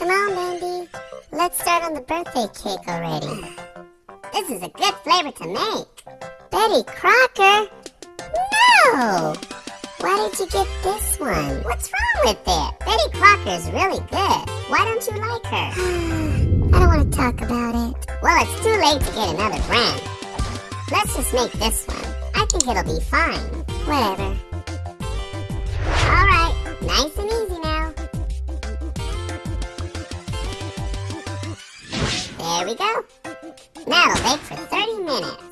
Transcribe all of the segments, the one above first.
Come on, Bendy. Let's start on the birthday cake already. This is a good flavor to make. Betty Crocker? No! Why did you get this one? What's wrong with it? Betty Crocker is really good. Why don't you like her? I don't want to talk about it. Well, it's too late to get another brand. Let's just make this one. I think it'll be fine. Whatever. Alright, nice and easy There we go. Now it'll bake for 30 minutes.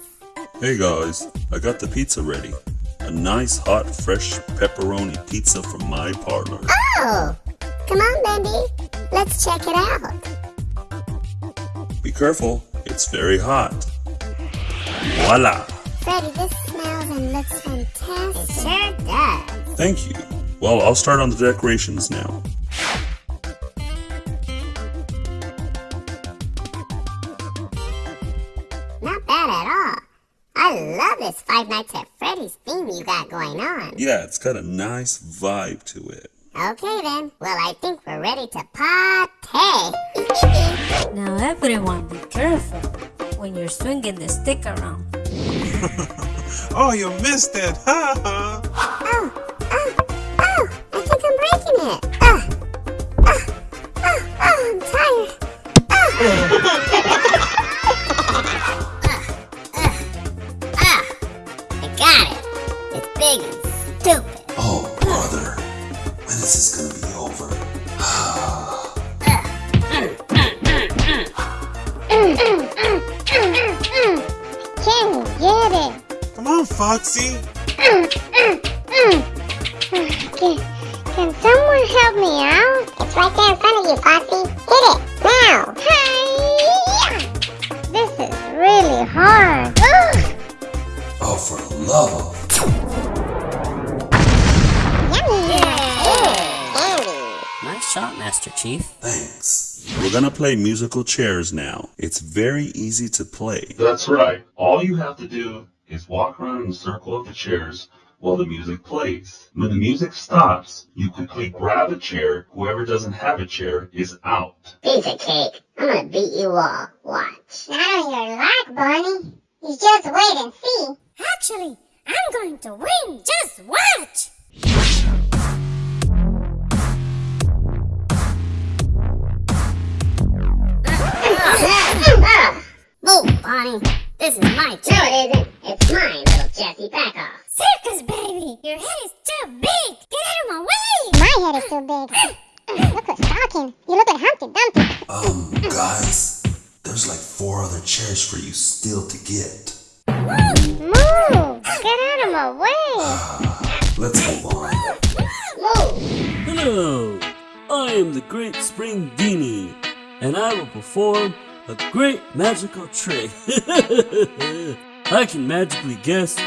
Hey guys, I got the pizza ready. A nice hot fresh pepperoni pizza from my partner. Oh! Come on, Bendy. Let's check it out. Be careful, it's very hot. Voila! Freddy, this smells and looks fantastic. It sure does. Thank you. Well, I'll start on the decorations now. Five Nights at Freddy's theme you got going on. Yeah, it's got a nice vibe to it. Okay then. Well, I think we're ready to party. Now everyone be careful when you're swinging the stick around. oh, you missed it! Ha ha! oh! It. Come on, Foxy! Can, can someone help me out? It's right there in front of you, Foxy. Hit it, now. Hi-ya! This is really hard. Ugh. Oh, for the love of... Yummy. Candy. Nice shot, Master Chief. Thanks. We're gonna play musical chairs now. It's very easy to play. That's right. All you have to do is walk around in the circle of the chairs while the music plays. When the music stops, you quickly grab a chair. Whoever doesn't have a chair is out. Piece of cake. I'm gonna beat you all. Watch. Not on your luck, Barney. You just wait and see. Actually, I'm going to win. Just watch. Move, Bonnie. This is my chair. No, it isn't. It's mine, little Jesse. Back off. Circus, baby. Your head is too big. Get out of my way. My head is too big. look who's talking. You look like Humpty Dumpty. Um, guys, there's like four other chairs for you still to get. Move. Get out of my way. Let's move on. Move. Hello, I am the Great Spring Genie, and I will perform a great magical trick. I can magically guess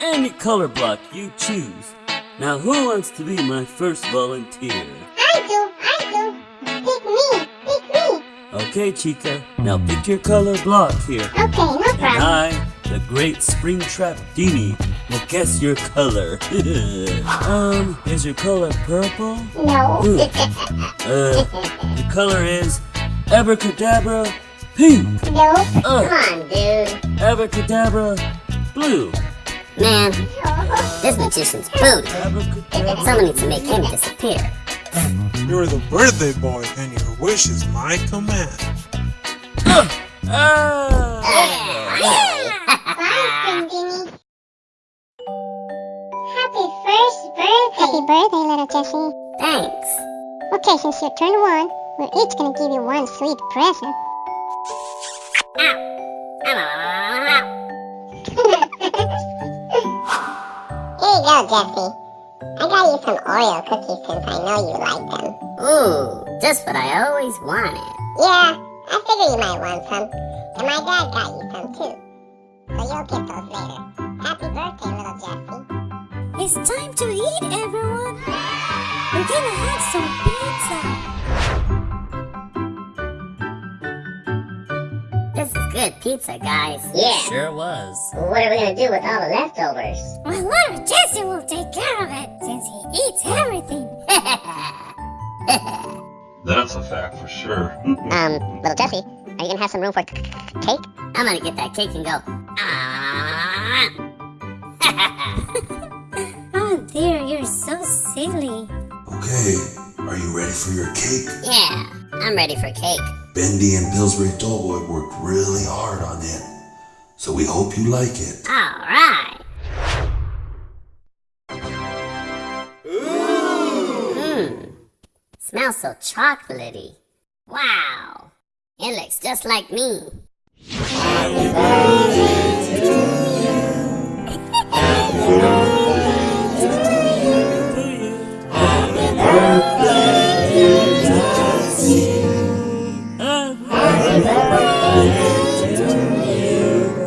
any color block you choose. Now, who wants to be my first volunteer? I do. I do. Pick me. Pick me. Okay, Chica, now pick your color block here. Okay, no problem. And. I, the Great Springtrap Genie, will guess your color. um, is your color purple? No. Uh, the color is Abracadabra Pink. no. Uh, Come on, dude. Abracadabra Blue. Man, this magician's booty. Someone needs to make him disappear. You're the birthday boy, and your wish is my command. Ah! Happy first birthday! Happy birthday, little Jesse. Thanks. Okay, since you turned one, we're each gonna give you one sweet present. Here you go, Jesse. I got you some Oreo cookies since I know you like them. Ooh, just what I always wanted. Yeah, I figured you might want some. And my dad got you some too. So you'll get those later. Happy birthday, little Jesse. It's time to eat, everyone. We're gonna have some pizza. Good pizza, guys. Yeah. Sure was. What are we gonna do with all the leftovers? My little Jesse will take care of it since he eats everything. That's a fact for sure. Um, little Jesse, are you gonna have some room for c- c- cake? I'm gonna get that cake and go. Ah! Oh dear, you're so silly. Okay, are you ready for your cake? yeah, I'm ready for cake. Bendy and Pillsbury Doughboy worked really hard on it, so we hope you like it. All right. Mmm. Smells so chocolatey. Wow. It looks just like me.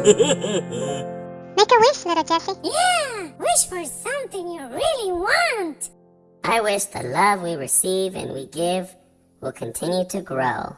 Make a wish, little Jesse. Yeah, wish for something you really want. I wish the love we receive and we give will continue to grow.